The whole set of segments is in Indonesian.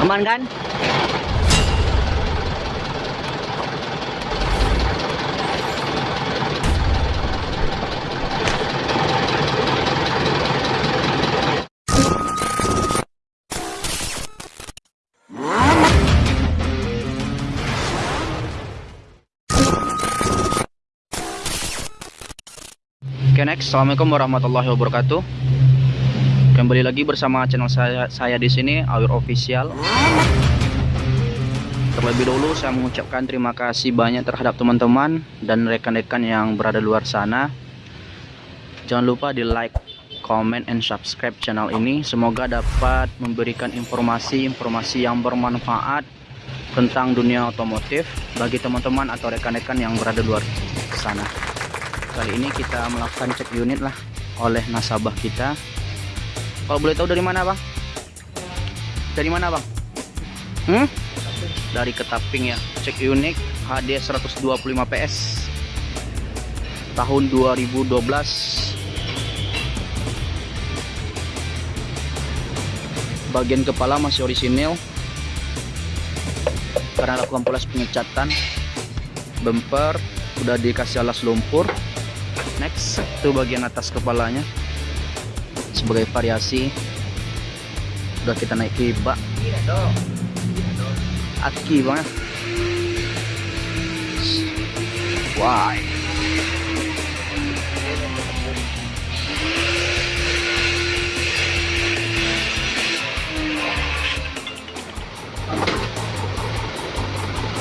Aman kan? Oke next, assalamualaikum warahmatullahi wabarakatuh. Kembali lagi bersama channel saya saya di sini Awir Official. Terlebih dahulu saya mengucapkan terima kasih banyak terhadap teman-teman dan rekan-rekan yang berada luar sana. Jangan lupa di like, comment, and subscribe channel ini. Semoga dapat memberikan informasi-informasi yang bermanfaat tentang dunia otomotif bagi teman-teman atau rekan-rekan yang berada luar sana. Kali ini kita melakukan cek unit lah oleh nasabah kita. Kalau boleh tahu dari mana bang? Dari mana bang? Hmm? Dari Ketaping ya. Cek unit HD 125 PS tahun 2012. Bagian kepala masih orisinil karena lakukan poles pengecatan. Bumper udah dikasih alas lumpur next itu bagian atas kepalanya sebagai variasi udah kita naiki bak aki banget. Wah.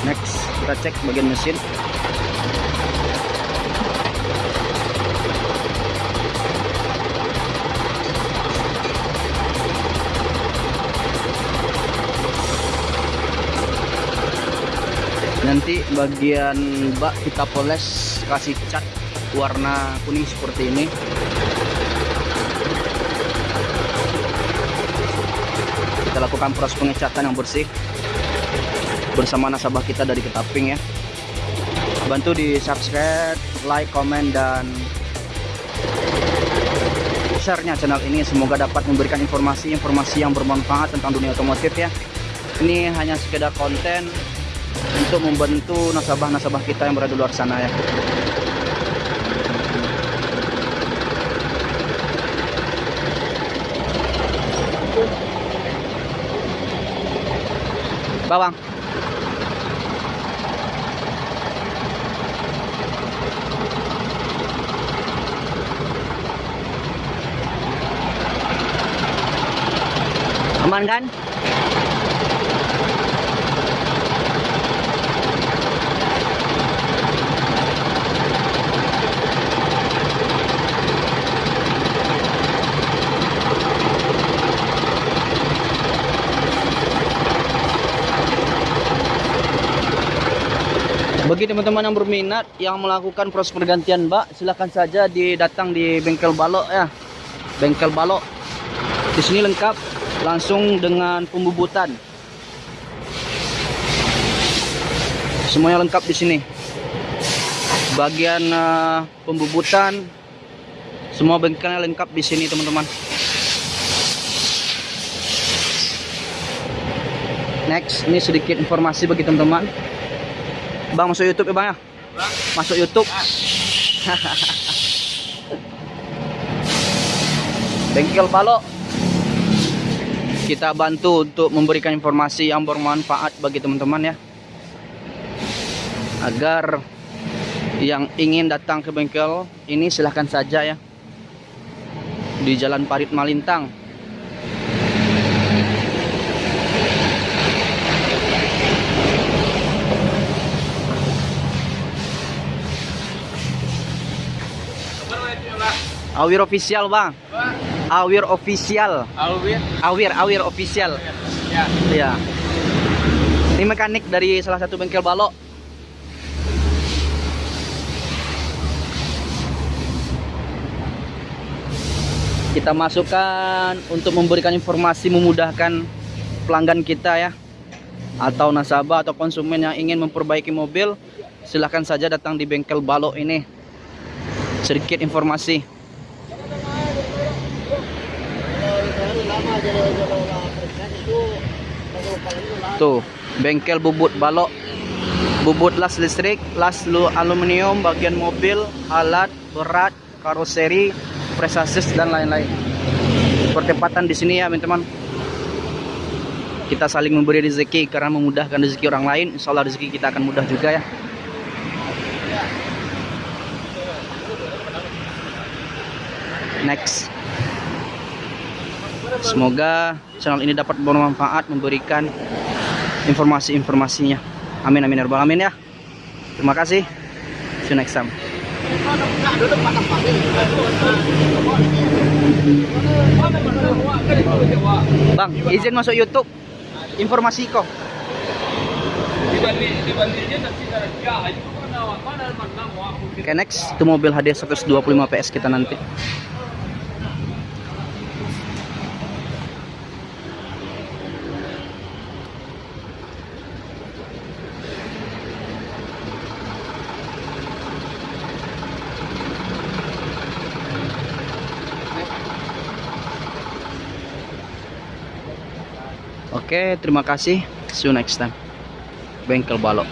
Next kita cek bagian mesin nanti bagian bak kita poles kasih cat warna kuning seperti ini. Kita lakukan proses pengecatan yang bersih. Bersama nasabah kita dari Ketaping ya. Bantu di subscribe like comment dan share-nya channel ini. Semoga dapat memberikan informasi-informasi yang bermanfaat tentang dunia otomotif ya. Ini hanya sekedar konten untuk membantu nasabah-nasabah kita yang berada di luar sana ya. Bawang. Aman kan? Bagi teman-teman yang berminat yang melakukan proses pergantian bak, silahkan saja didatang di bengkel balok ya. Bengkel balok. Di sini lengkap langsung dengan pembubutan. Semuanya lengkap di sini. Bagian uh, pembubutan semua bengkelnya lengkap di sini teman-teman. Next, ini sedikit informasi bagi teman-teman. Bang masuk YouTube ya bang ya? Masuk YouTube. Bengkel balok. Kita bantu untuk memberikan informasi yang bermanfaat bagi teman-teman ya. Agar yang ingin datang ke bengkel ini silahkan saja ya. Di Jalan Parit Malintang. Awir official bang. Awir official. Alwin. Awir, Awir official. Ya. Iya. Ini mekanik dari salah satu bengkel balok. Kita masukkan untuk memberikan informasi memudahkan pelanggan kita ya. Atau nasabah atau konsumen yang ingin memperbaiki mobil, silahkan saja datang di bengkel balok ini. Sedikit informasi. Tuh, bengkel bubut balok. Bubut las listrik, las lu aluminium, bagian mobil, alat, berat, karoseri, presasis dan lain-lain. Pertempatan di sini ya, teman-teman. Kita saling memberi rezeki karena memudahkan rezeki orang lain. Insya Allah rezeki kita akan mudah juga ya. Next. Semoga channel ini dapat bermanfaat memberikan informasi-informasinya. Amin amin ya rabbal alamin ya. Terima kasih. See you next time. Bang, izin masuk YouTube. Informasi kok. Oke next itu mobil hadiah 125 PS kita nanti. Oke, terima kasih. See you next time. Bengkel balok.